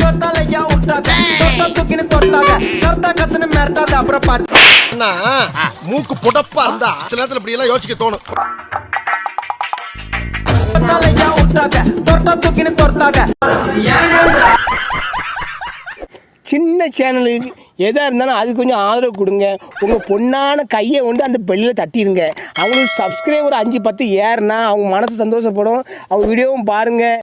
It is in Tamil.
தொட்டாலையா பாட்டு மூக்கு புடப்பா இருந்தா சில நேரத்துல இப்படி எல்லாம் யோசிக்க தோணும். தொட்டா தூக்கின்னு தொட்டாத. சின்ன சேனலுக்கு எதாக இருந்தாலும் அது கொஞ்சம் ஆதரவு கொடுங்க. உங்கள் பொண்ணான கையை கொண்டு அந்த பெல்லில் தட்டிடுங்க அவங்களுக்கு சப்ஸ்கிரைபர் அஞ்சு பத்து ஏறுனா அவங்க மனசு சந்தோஷப்படும். அவங்க வீடியோவும் பாருங்கள்